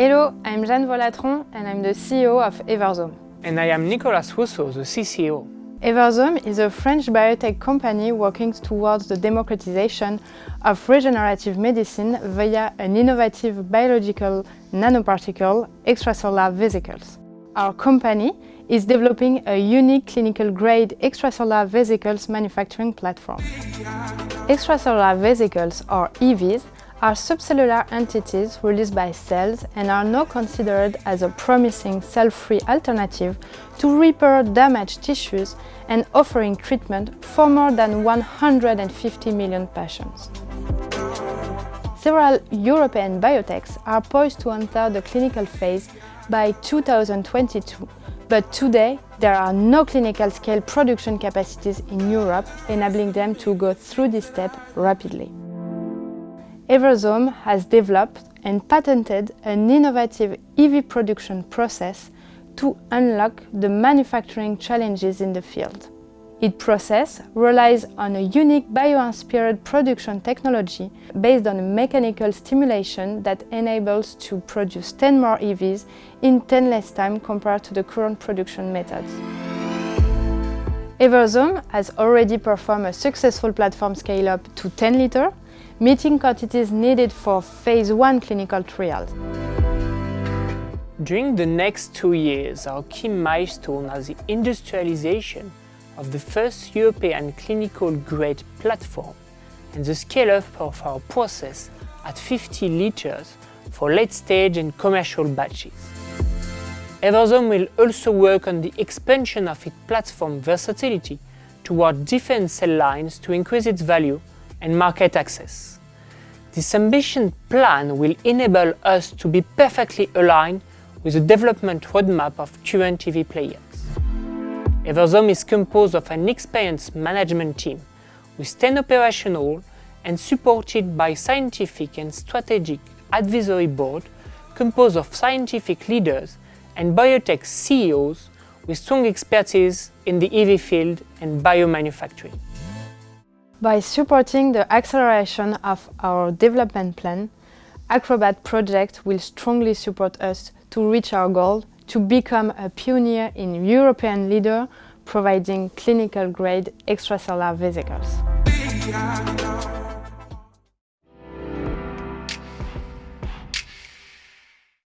Hello, I'm Jeanne Volatron and I'm the CEO of Everzom. And I am Nicolas Rousseau, the CCO. Everzom is a French biotech company working towards the democratization of regenerative medicine via an innovative biological nanoparticle extracellular vesicles. Our company is developing a unique clinical-grade extracellular vesicles manufacturing platform. Extracellular vesicles, or EVs, are subcellular entities released by cells and are now considered as a promising cell-free alternative to repair damaged tissues and offering treatment for more than 150 million patients. Several European biotechs are poised to enter the clinical phase by 2022, but today there are no clinical scale production capacities in Europe enabling them to go through this step rapidly. Everzom has developed and patented an innovative EV production process to unlock the manufacturing challenges in the field. Its process relies on a unique bio-inspired production technology based on a mechanical stimulation that enables to produce 10 more EVs in 10 less time compared to the current production methods. Everzom has already performed a successful platform scale-up to 10 liter meeting quantities needed for phase 1 clinical trials. During the next two years, our key milestone is the industrialization of the first European clinical-grade platform and the scale-up of our process at 50 liters for late-stage and commercial batches. Everzom will also work on the expansion of its platform versatility toward different cell lines to increase its value and market access. This ambition plan will enable us to be perfectly aligned with the development roadmap of current EV players. Everzom is composed of an experienced management team with 10 operational and supported by scientific and strategic advisory board composed of scientific leaders and biotech CEOs with strong expertise in the EV field and biomanufacturing. By supporting the acceleration of our development plan, Acrobat Project will strongly support us to reach our goal to become a pioneer in European leader providing clinical-grade extracellular vesicles.